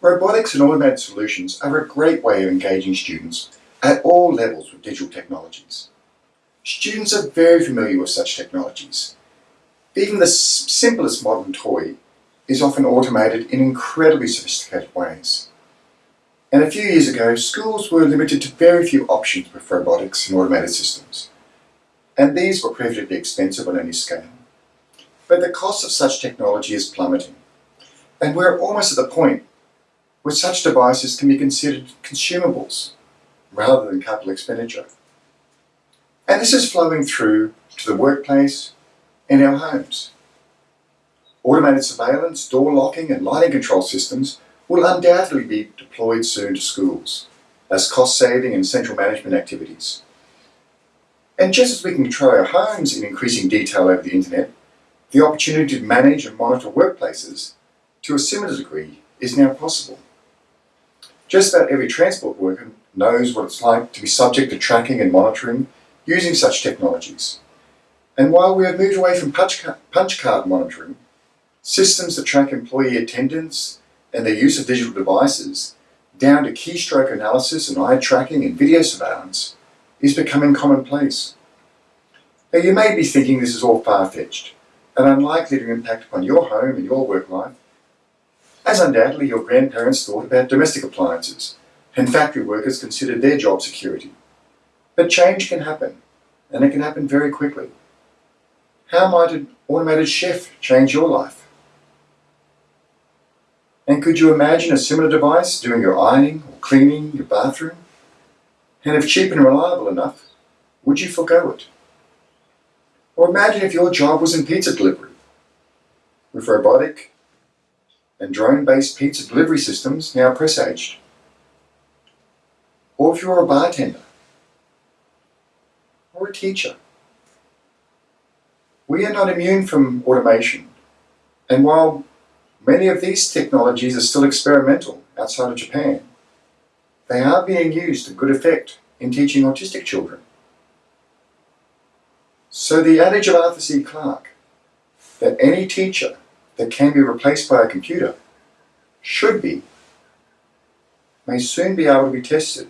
Robotics and automated solutions are a great way of engaging students at all levels with digital technologies. Students are very familiar with such technologies. Even the simplest modern toy is often automated in incredibly sophisticated ways. And a few years ago, schools were limited to very few options with robotics and automated systems. And these were prohibitively expensive on any scale. But the cost of such technology is plummeting. And we're almost at the point where such devices can be considered consumables rather than capital expenditure. And this is flowing through to the workplace and our homes. Automated surveillance, door locking and lighting control systems will undoubtedly be deployed soon to schools as cost-saving and central management activities. And just as we can control our homes in increasing detail over the internet, the opportunity to manage and monitor workplaces to a similar degree is now possible. Just about every transport worker knows what it's like to be subject to tracking and monitoring using such technologies. And while we have moved away from punch, punch card monitoring, systems that track employee attendance and their use of digital devices, down to keystroke analysis and eye tracking and video surveillance, is becoming commonplace. Now you may be thinking this is all far-fetched and unlikely to impact upon your home and your work life, as undoubtedly your grandparents thought about domestic appliances and factory workers considered their job security. But change can happen, and it can happen very quickly. How might an automated chef change your life? And could you imagine a similar device doing your ironing or cleaning your bathroom? And if cheap and reliable enough, would you forego it? Or imagine if your job was in pizza delivery. With robotic and drone-based pizza delivery systems now presaged. Or if you're a bartender or a teacher. We are not immune from automation. And while many of these technologies are still experimental outside of Japan, they are being used to good effect in teaching autistic children. So the adage of Arthur C. Clarke, that any teacher that can be replaced by a computer. Should be, may soon be able to be tested